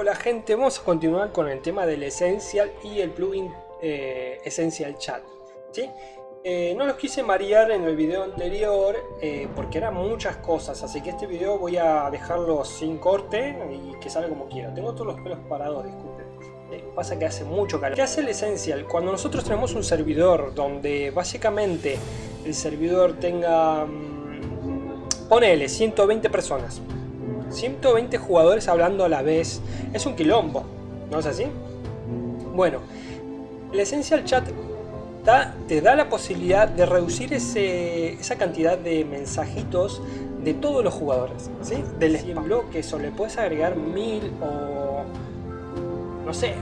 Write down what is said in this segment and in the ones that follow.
Hola gente, vamos a continuar con el tema del Essential y el plugin eh, Essential Chat. ¿sí? Eh, no los quise marear en el video anterior eh, porque eran muchas cosas, así que este video voy a dejarlo sin corte y que salga como quiera. Tengo todos los pelos parados, disculpen. pasa que hace mucho calor. ¿Qué hace el Essential? Cuando nosotros tenemos un servidor donde básicamente el servidor tenga... Mmm, ponele 120 personas 120 jugadores hablando a la vez. Es un quilombo, ¿no es así? Bueno, el Essential Chat te da la posibilidad de reducir esa cantidad de mensajitos de todos los jugadores, ¿sí? Del bloques o le puedes agregar mil o... no sé,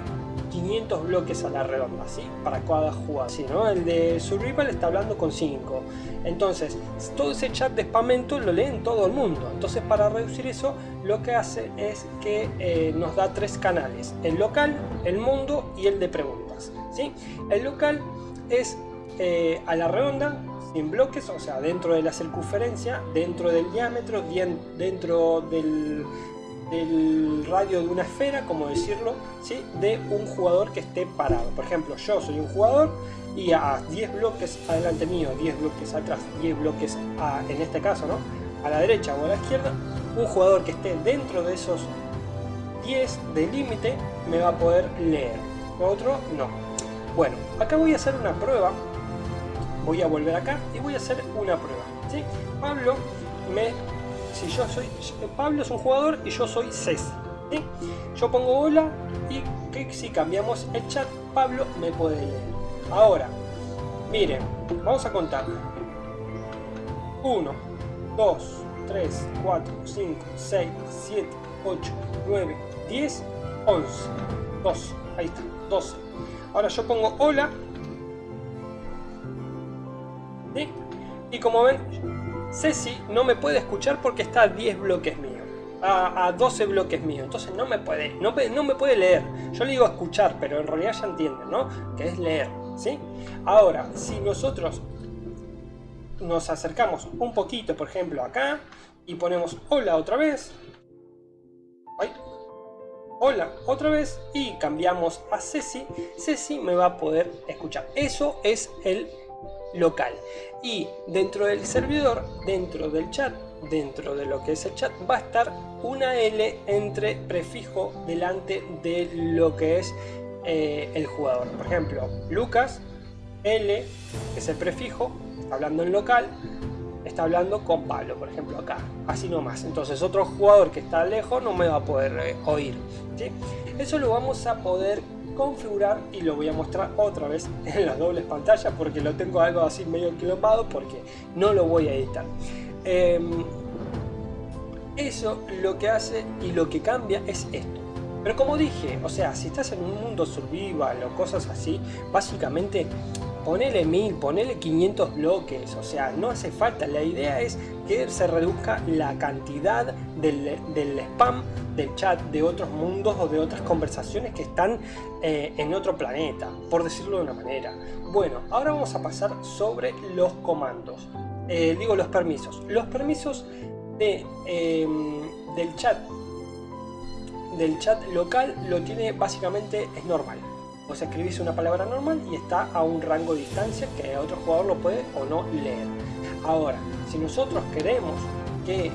500 bloques a la redonda, ¿sí? Para cada jugada, ¿sí, no? El de Survival está hablando con 5. Entonces, todo ese chat de spamento lo leen todo el mundo. Entonces, para reducir eso, lo que hace es que eh, nos da tres canales. El local, el mundo y el de preguntas, ¿sí? El local es eh, a la redonda, sin bloques, o sea, dentro de la circunferencia, dentro del diámetro, dentro del del radio de una esfera, como decirlo, ¿sí? de un jugador que esté parado. Por ejemplo, yo soy un jugador y a 10 bloques adelante mío, 10 bloques atrás, 10 bloques en este caso, ¿no? a la derecha o a la izquierda, un jugador que esté dentro de esos 10 de límite me va a poder leer. Otro no. Bueno, acá voy a hacer una prueba. Voy a volver acá y voy a hacer una prueba. ¿sí? Pablo me si yo soy Pablo es un jugador y yo soy Ceci. Yo pongo hola y si cambiamos el chat, Pablo me puede leer. Ahora, miren, vamos a contar. 1, 2, 3, 4, 5, 6, 7, 8, 9, 10, 11, 12, ahí está, 12. Ahora yo pongo hola. Y como ven, Ceci no me puede escuchar porque está a 10 bloques míos. A, 12 bloques míos, entonces no me puede, no, no, me puede leer. Yo le digo escuchar, pero en realidad ya entienden, ¿no? Que es leer, ¿sí? Ahora, si nosotros nos acercamos un poquito, por ejemplo, acá, y ponemos hola otra vez, hola otra vez, y cambiamos a Ceci, Ceci me va a poder escuchar. Eso es el local. Y dentro del servidor, dentro del chat, dentro de lo que es el chat, va a estar una L entre prefijo delante de lo que es eh, el jugador. Por ejemplo, Lucas, L, es el prefijo, hablando en local, está hablando con Pablo, por ejemplo, acá, así nomás. Entonces otro jugador que está lejos no me va a poder eh, oír. Eso lo vamos a poder configurar y lo voy a mostrar otra vez en las dobles pantallas porque lo tengo algo así medio quilombado porque no lo voy a editar. Em, eso lo que hace y lo que cambia es esto. Pero como dije, o sea, si estás en un mundo survival o cosas así, básicamente ponele 1000, ponele 500 bloques, o sea, no hace falta. La idea es que se reduzca la cantidad del, spam del chat de otros mundos o de otras conversaciones que están eh, en otro planeta, por decirlo de una manera. Bueno, ahora vamos a pasar sobre los comandos, eh, digo los permisos. Los permisos de, em, del chat del chat local lo tiene básicamente es normal Vos escribís una palabra normal y está a un rango de distancia que otro jugador lo puede o no leer. Ahora, si nosotros queremos que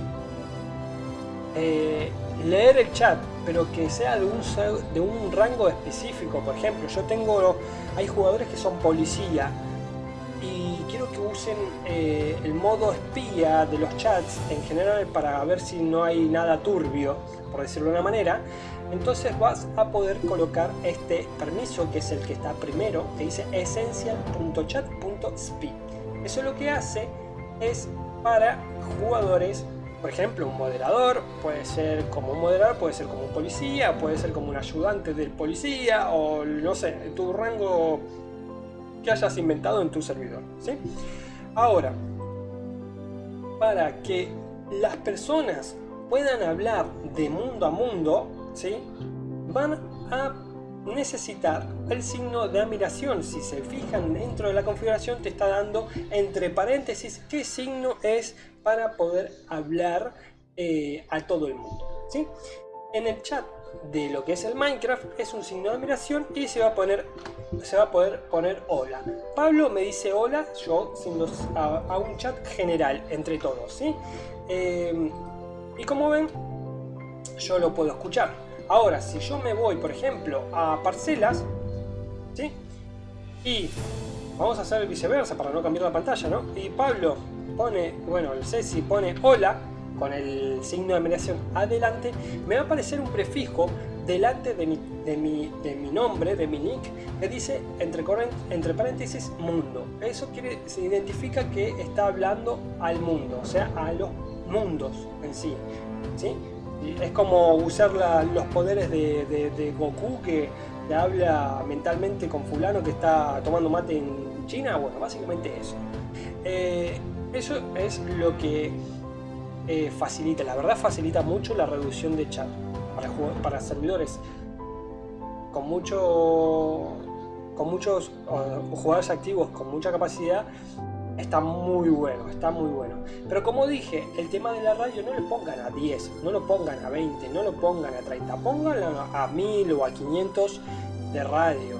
eh, leer el chat, pero que sea de un, de un rango específico, por ejemplo, yo tengo, hay jugadores que son policía y que usen eh, el modo espía de los chats en general para ver si no hay nada turbio, por decirlo de una manera, entonces vas a poder colocar este permiso que es el que está primero que dice essential.chat.speed eso lo que hace es para jugadores por ejemplo un moderador puede ser como un moderador puede ser como un policía puede ser como un ayudante del policía o no sé tu rango que hayas inventado en tu servidor ¿sí? ahora para que las personas puedan hablar de mundo a mundo ¿sí? van a necesitar el signo de admiración. Si se fijan dentro de la configuración te está dando entre paréntesis qué signo es para poder hablar eh, a todo el mundo. ¿sí? En el chat de lo que es el Minecraft es un signo de admiración y se va a poner se va a poder poner hola. Pablo me dice hola, yo siendo a, un chat general entre todos, ¿sí? Eh, y como ven, yo lo puedo escuchar. Ahora, si yo me voy, por ejemplo, a parcelas, ¿sí? Y vamos a hacer viceversa para no cambiar la pantalla, ¿no? Y Pablo pone, bueno, el Ceci pone hola, con el signo de admiración adelante, me va a aparecer un prefijo delante de mi, de mi, de mi nombre, de mi nick, que dice entre, entre paréntesis mundo. Eso quiere, se identifica que está hablando al mundo, o sea, a los mundos en sí. ¿sí? Es como usar los poderes de, Goku que le habla mentalmente con fulano que está tomando mate en China. Bueno, básicamente eso. Eh, eso es lo que eh, facilita, la verdad facilita mucho la reducción de chat para, servidores con mucho con muchos jugadores activos con mucha capacidad está muy bueno, está muy bueno. Pero como dije, el tema de la radio no lo pongan a 10, no lo pongan a 20, no lo pongan a 30, pónganlo a 1000 o a 500 de radio.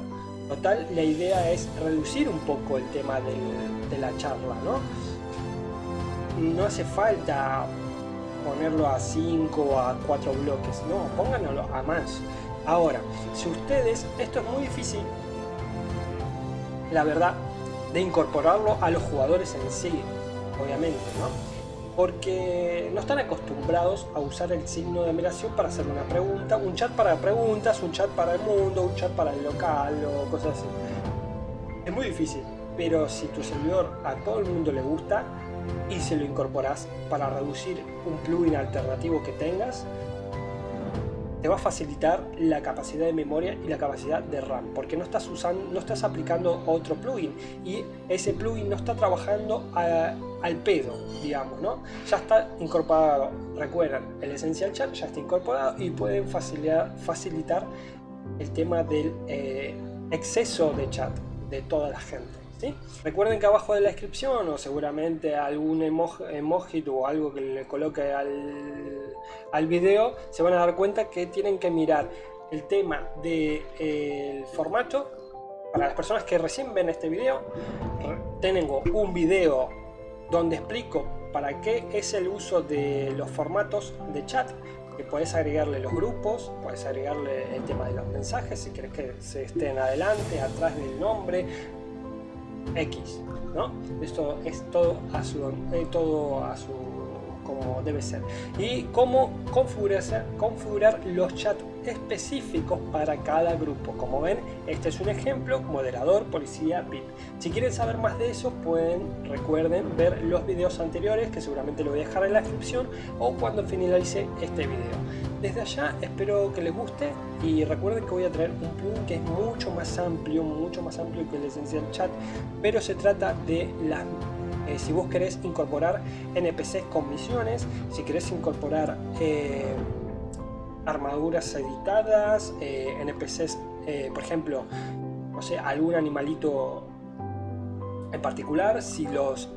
Total, la idea es reducir un poco el tema de la charla, ¿no? No hace falta ponerlo a 5 o a 4 bloques, no, pónganlo a más. Ahora, si ustedes, esto es muy difícil, la verdad, de incorporarlo a los jugadores en sí, obviamente, ¿no? Porque no están acostumbrados a usar el signo de admiración para hacer una pregunta, un chat para preguntas, un chat para el mundo, un chat para el local o cosas así. Es muy difícil, pero si tu servidor a todo el mundo le gusta y se lo incorporas para reducir un plugin alternativo que tengas, te va a facilitar la capacidad de memoria y la capacidad de RAM, porque no estás usando, no estás aplicando otro plugin y ese plugin no está trabajando al pedo, digamos, ¿no? Ya está incorporado, recuerden, el Essential Chat ya está incorporado y pueden facilitar, facilitar el tema del eh, exceso de chat de toda la gente. Recuerden que abajo de la descripción o seguramente algún emoji, o algo que le coloque al, al video se van a dar cuenta que tienen que mirar el tema del de, formato. Para las personas que recién ven este video tengo un video donde explico para qué es el uso de los formatos de chat que puedes agregarle los grupos, puedes agregarle el tema de los mensajes si quieres que se estén adelante, atrás del nombre, X, ¿no? Esto es todo a su, eh, todo a su como debe ser. Y cómo configurar, configurar los chats específicos para cada grupo. Como ven, este es un ejemplo, moderador, policía, VIP. Si quieren saber más de eso, pueden, recuerden, ver los videos anteriores, que seguramente lo voy a dejar en la descripción, o cuando finalice este video. Desde allá espero que les guste y recuerden que voy a traer un plugin que es mucho más amplio, mucho más amplio que el Essential Chat, pero se trata de las eh, si vos querés incorporar NPCs con misiones, si querés incorporar eh, armaduras editadas, eh, NPCs, por ejemplo, no sé, algún animalito en particular, si los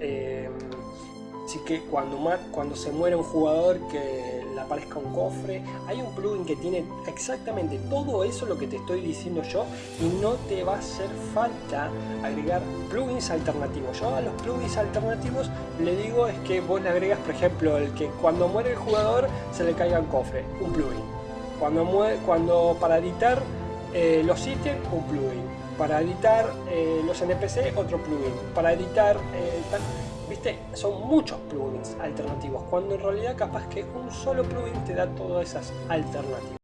Así que cuando, se muere un jugador que le aparezca un cofre, hay un plugin que tiene exactamente todo eso lo que te estoy diciendo yo y no te va a hacer falta agregar plugins alternativos. Yo a los plugins alternativos le digo es que vos le agregas, por ejemplo, el que cuando muere el jugador se le caiga un cofre, un plugin. Cuando, muere, cuando para editar eh, los ítems, un plugin. Para editar eh, los NPC, otro plugin. Para editar... Eh, ¿Viste? Son muchos plugins alternativos, cuando en realidad capaz que un solo plugin te da todas esas alternativas.